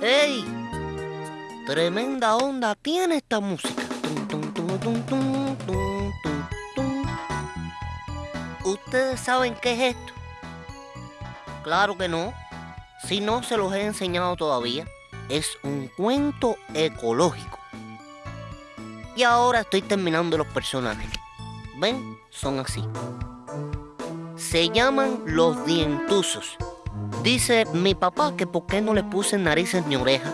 ¡Ey! Tremenda onda tiene esta música. ¿Ustedes saben qué es esto? Claro que no. Si no se los he enseñado todavía, es un cuento ecológico. Y ahora estoy terminando los personajes. ¿Ven? Son así. Se llaman los dientusos. Dice mi papá que por qué no le puse narices ni orejas.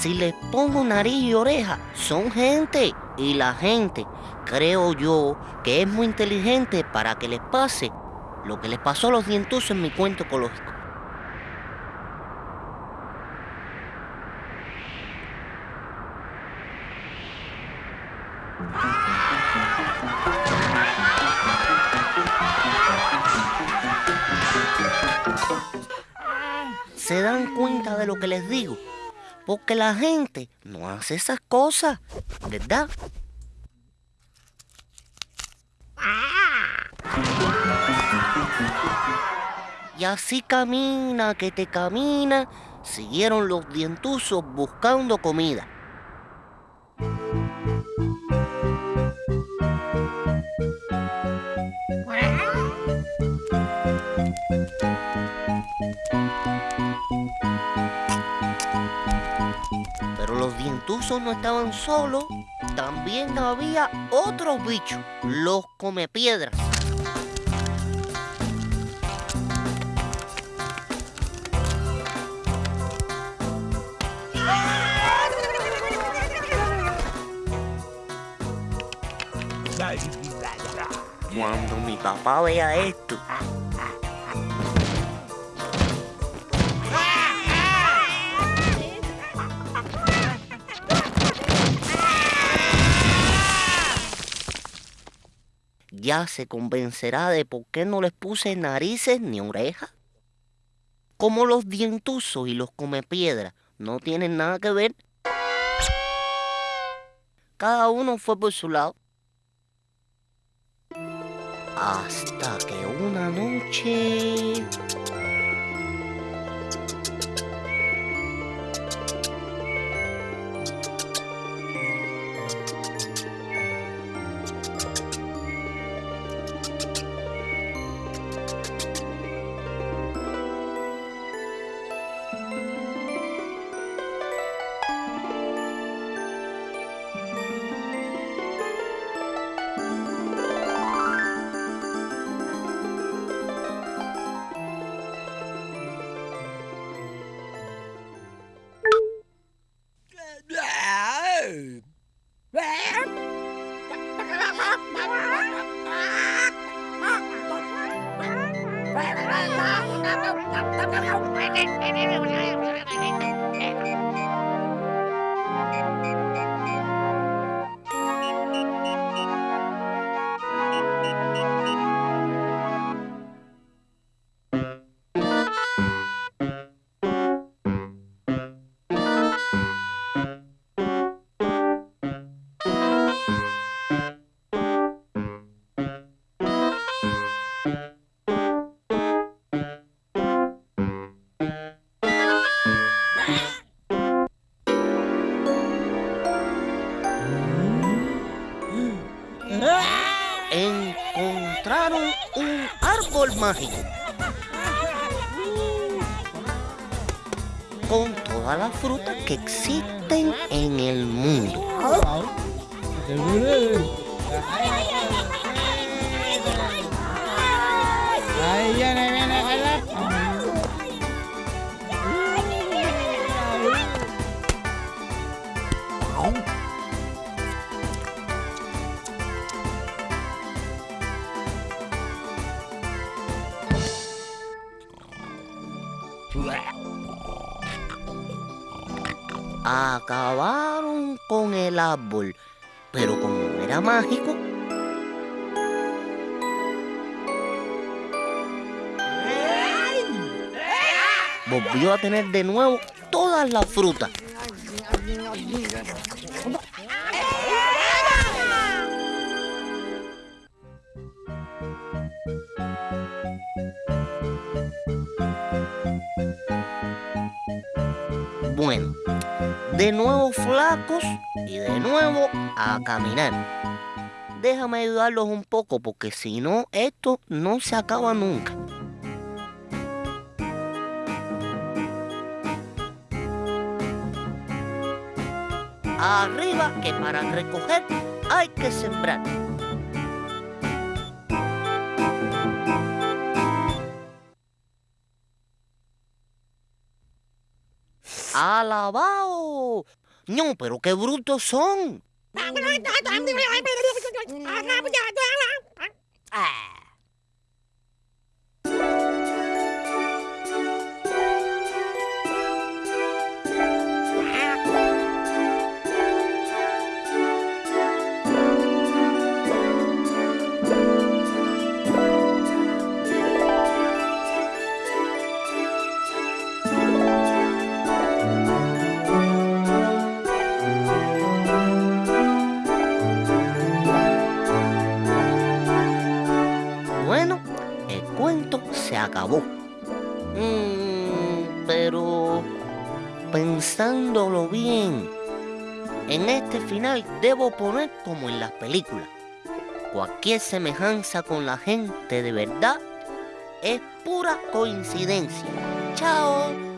Si les pongo nariz y oreja, son gente. Y la gente, creo yo, que es muy inteligente para que les pase lo que les pasó a los dientusos en mi cuento ecológico. ¿Se dan cuenta de lo que les digo? Porque la gente no hace esas cosas, ¿verdad? Y así camina, que te camina, siguieron los dientusos buscando comida. Pero los dientusos no estaban solos, también había otros bichos, los comepiedras. Cuando mi papá vea esto, ya se convencerá de por qué no les puse narices ni orejas. Como los dientusos y los comepiedras no tienen nada que ver, cada uno fue por su lado. Hasta que una noche... un árbol mágico con todas las frutas que existen en el mundo. Ahí viene, viene, Acabaron con el árbol, pero como era mágico, volvió a tener de nuevo todas las frutas. Bueno, de nuevo flacos y de nuevo a caminar. Déjame ayudarlos un poco porque si no, esto no se acaba nunca. Arriba que para recoger hay que sembrar. ¡Alabao! No, pero qué brutos son. Se acabó. Mm, pero pensándolo bien, en este final debo poner como en las películas. Cualquier semejanza con la gente de verdad es pura coincidencia. Chao.